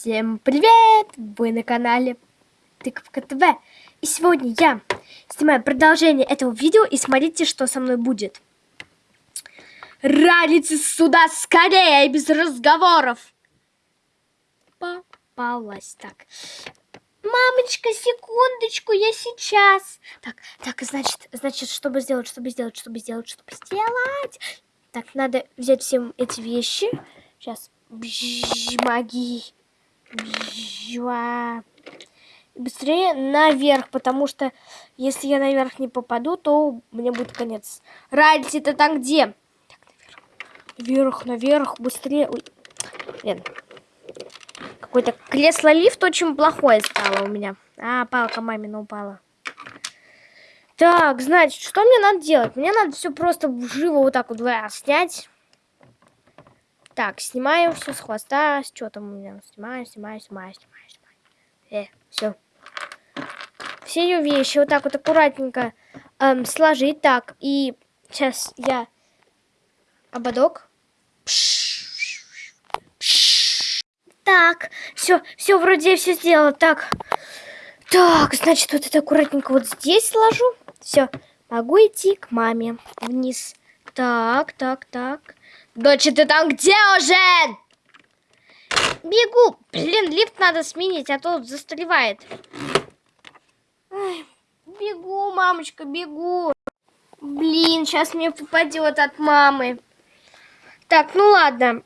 Всем привет! Вы на канале Тыковка ТВ. И сегодня я снимаю продолжение этого видео и смотрите, что со мной будет. Радите сюда скорее, без разговоров. Попалась. Так. Мамочка, секундочку, я сейчас. Так, так, значит, значит, чтобы сделать, чтобы сделать, чтобы сделать, чтобы сделать. Так, надо взять все эти вещи. Сейчас. Бжж, магии. Быстрее наверх, потому что если я наверх не попаду, то мне будет конец. Радить это там где? Так, наверх. Наверх, наверх, быстрее. Ой. Блин. Какой-то кресло-лифт очень плохое стало у меня. А, палка мамина упала. Так, значит, что мне надо делать? Мне надо все просто живо вот так вот снять. Так, снимаю все с хвоста. Что там у меня? Снимаю, снимаю, снимаю, снимаю, снимаю. Э, все. Все ее вещи вот так вот аккуратненько эм, сложить. Так, и сейчас я ободок. Так, все, все, вроде все сделала. Так, так, значит, вот это аккуратненько вот здесь сложу. Все, могу идти к маме вниз. Так, так, так. Дочь, ты там где уже? Бегу. Блин, лифт надо сменить, а то застревает. Ой, бегу, мамочка, бегу. Блин, сейчас мне попадет от мамы. Так, ну ладно.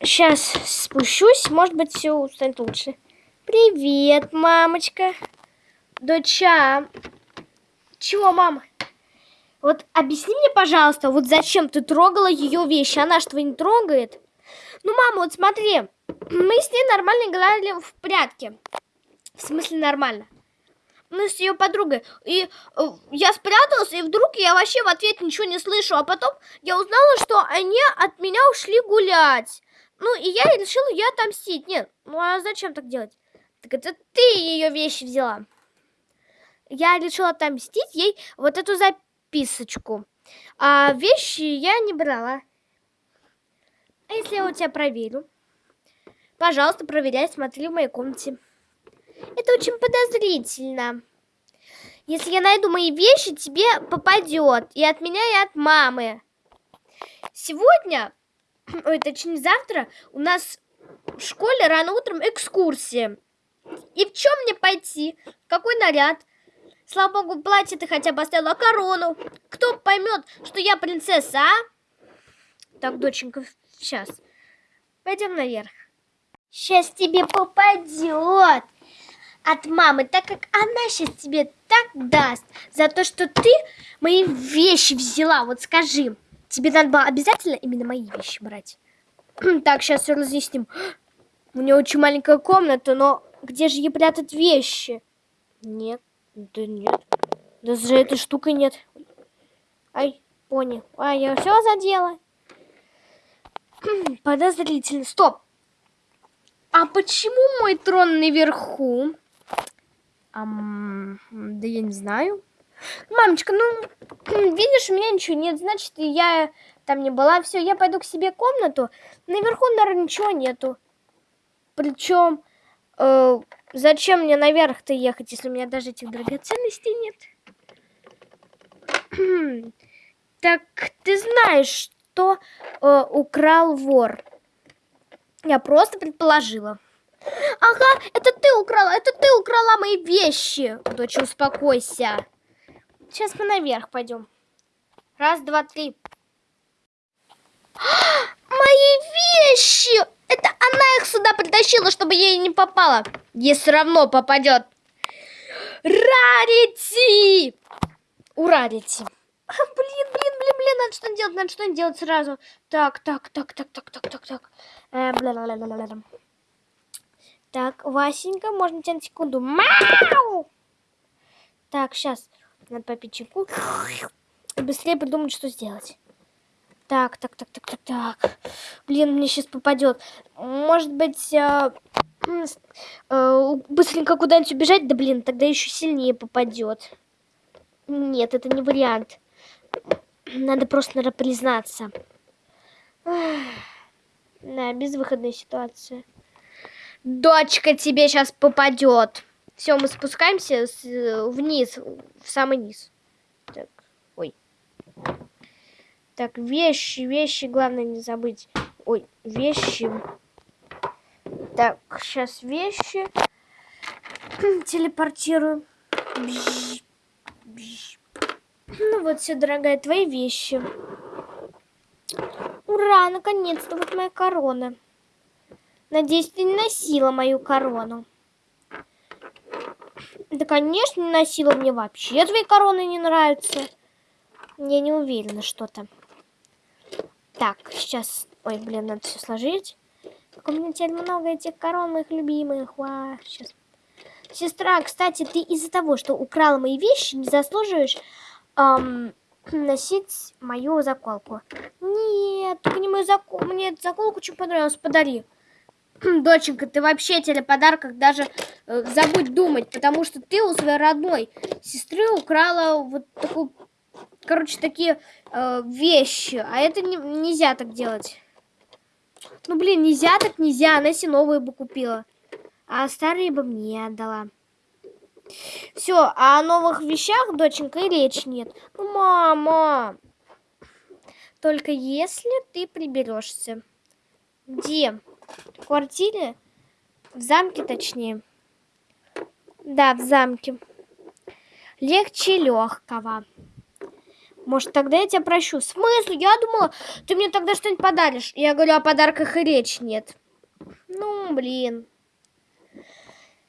Сейчас спущусь, может быть, все станет лучше. Привет, мамочка. Доча. Чего, мама? Вот объясни мне, пожалуйста, вот зачем ты трогала ее вещи? Она что, не трогает? Ну, мама, вот смотри, мы с ней нормально играли в прятки. В смысле нормально? Мы с ее подругой. И э, я спряталась, и вдруг я вообще в ответ ничего не слышу. А потом я узнала, что они от меня ушли гулять. Ну, и я решила ее отомстить. Нет, ну а зачем так делать? Так это ты ее вещи взяла. Я решила отомстить ей вот эту запись записочку. А вещи я не брала. А если я у тебя проверю? Пожалуйста, проверяй, смотри в моей комнате. Это очень подозрительно. Если я найду мои вещи, тебе попадет. И от меня, и от мамы. Сегодня, ой, точнее завтра, у нас в школе рано утром экскурсия. И в чем мне пойти? Какой наряд? Слава богу, платье ты хотя бы оставила, корону. Кто поймет, что я принцесса, а? Так, доченька, сейчас. Пойдем наверх. Сейчас тебе попадет от мамы, так как она сейчас тебе так даст за то, что ты мои вещи взяла. Вот скажи, тебе надо было обязательно именно мои вещи брать? так, сейчас все разъясним. У нее очень маленькая комната, но где же ей прятать вещи? Нет. Да нет. Да за этой штукой нет. Ай, пони. Ай, я все задела. Подозрительно. Стоп. А почему мой трон наверху? Ам, да я не знаю. Мамочка, ну, видишь, у меня ничего нет, значит, я там не была. Все, я пойду к себе комнату. Наверху, наверное, ничего нету. Причем Э, зачем мне наверх-то ехать, если у меня даже этих драгоценностей нет? так ты знаешь, что э, украл вор? Я просто предположила. Ага, это ты украла, это ты украла мои вещи. Дочь, успокойся. Сейчас мы наверх пойдем. Раз, два, три. Мои вещи! Это она их сюда притащила, чтобы ей не попало. Ей все равно попадет. Рарити! У Рарити. А, блин, блин, блин, блин, надо что делать, надо что делать сразу. Так, так, так, так, так, так, так, так. Э. Так, Васенька, можно тебя на секунду? Мау! Так, сейчас. Надо попить чайку. Быстрее придумать, что сделать. Так, так, так, так, так, так. Блин, мне сейчас попадет. Может быть, э, э, быстренько куда-нибудь убежать? Да блин, тогда еще сильнее попадет. Нет, это не вариант. Надо просто, наверное, признаться. Да, безвыходная ситуация. Дочка тебе сейчас попадет. Все, мы спускаемся с, вниз, в самый низ. Так, ой. Так, вещи, вещи, главное не забыть. Ой, вещи. Так, сейчас вещи телепортирую. Бж, бж. Ну вот все, дорогая, твои вещи. Ура, наконец-то вот моя корона. Надеюсь, ты не носила мою корону. Да, конечно, не носила. Мне вообще твои короны не нравятся. Я не уверена что-то. Так, сейчас... Ой, блин, надо все сложить. У меня теперь много этих корон моих любимых. Ва, сейчас. Сестра, кстати, ты из-за того, что украла мои вещи, не заслуживаешь эм, носить мою заколку. Нет, только не мою заколку. Мне эту заколку очень понравилась. Подари. Доченька, ты вообще о подарках даже э, забудь думать, потому что ты у своей родной сестры украла вот такую, короче, такие э, вещи, а это не, нельзя так делать. Ну, блин, нельзя так нельзя, она себе новые бы купила, а старые бы мне отдала. Все, а о новых вещах, доченька, и речь нет. Ну, мама, только если ты приберешься. Где? В квартире? В замке, точнее. Да, в замке. Легче легкого. Может, тогда я тебя прощу. В смысле? Я думала, ты мне тогда что-нибудь подаришь. Я говорю, о подарках и речь нет. Ну, блин.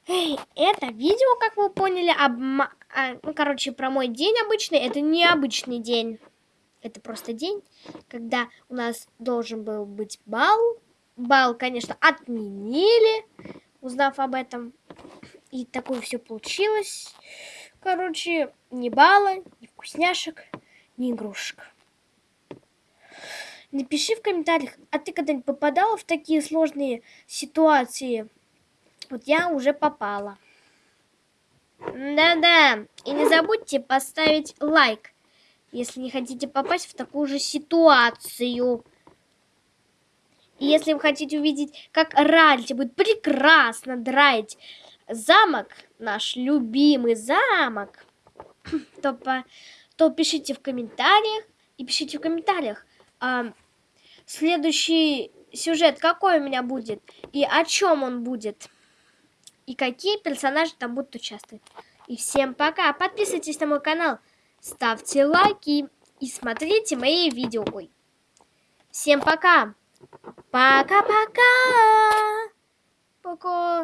Эй, это видео, как вы поняли, обма... а, ну, короче, про мой день обычный. Это не обычный день. Это просто день, когда у нас должен был быть бал бал, конечно, отменили, узнав об этом. И такое все получилось. Короче, ни балла, ни вкусняшек, ни игрушек. Напиши в комментариях, а ты когда-нибудь попадала в такие сложные ситуации? Вот я уже попала. Да-да, и не забудьте поставить лайк, если не хотите попасть в такую же ситуацию. И если вы хотите увидеть, как Ральти будет прекрасно драить замок, наш любимый замок, то, по, то пишите в комментариях. И пишите в комментариях, а, следующий сюжет какой у меня будет, и о чем он будет, и какие персонажи там будут участвовать. И всем пока! Подписывайтесь на мой канал, ставьте лайки и смотрите мои видео. Ой. Всем пока! Пока-пока. Пока.